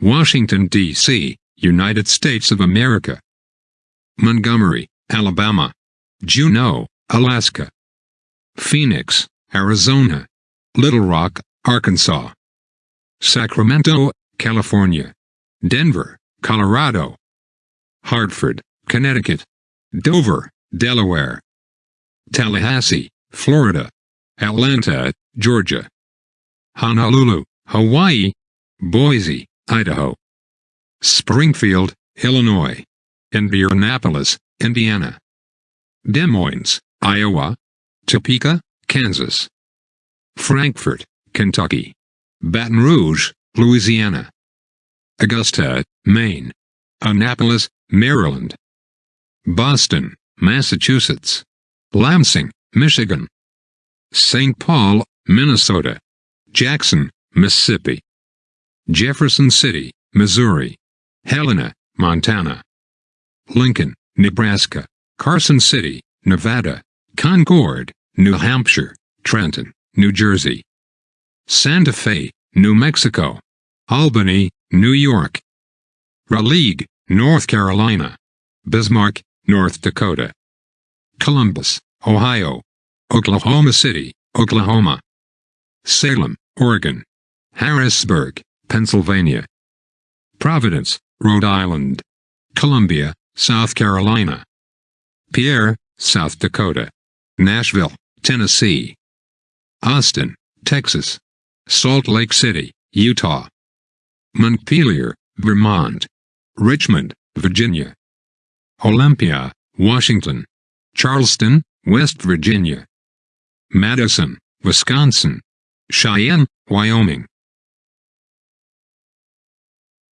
Washington, D.C., United States of America. Montgomery, Alabama. Juneau, Alaska. Phoenix, Arizona. Little Rock, Arkansas. Sacramento, California. Denver, Colorado. Hartford, Connecticut. Dover, Delaware. Tallahassee, Florida. Atlanta, Georgia. Honolulu, Hawaii. Boise, Idaho. Springfield, Illinois. Indianapolis, Indiana. Des Moines, Iowa. Topeka, Kansas. Frankfort, Kentucky. Baton Rouge, Louisiana. Augusta, Maine. Annapolis, Maryland. Boston, Massachusetts. Lansing, Michigan. St. Paul, Minnesota. Jackson, Mississippi. Jefferson City, Missouri. Helena, Montana. Lincoln, Nebraska. Carson City, Nevada. Concord, New Hampshire. Trenton, New Jersey. Santa Fe, New Mexico. Albany, New York. Raleigh, North Carolina. Bismarck, North Dakota. Columbus, Ohio. Oklahoma City, Oklahoma. Salem, Oregon. Harrisburg, Pennsylvania. Providence, Rhode Island. Columbia, South Carolina. Pierre, South Dakota. Nashville, Tennessee. Austin, Texas. Salt Lake City, Utah. Montpelier, Vermont. Richmond, Virginia. Olympia, Washington. Charleston, West Virginia. Madison, Wisconsin. Cheyenne, Wyoming.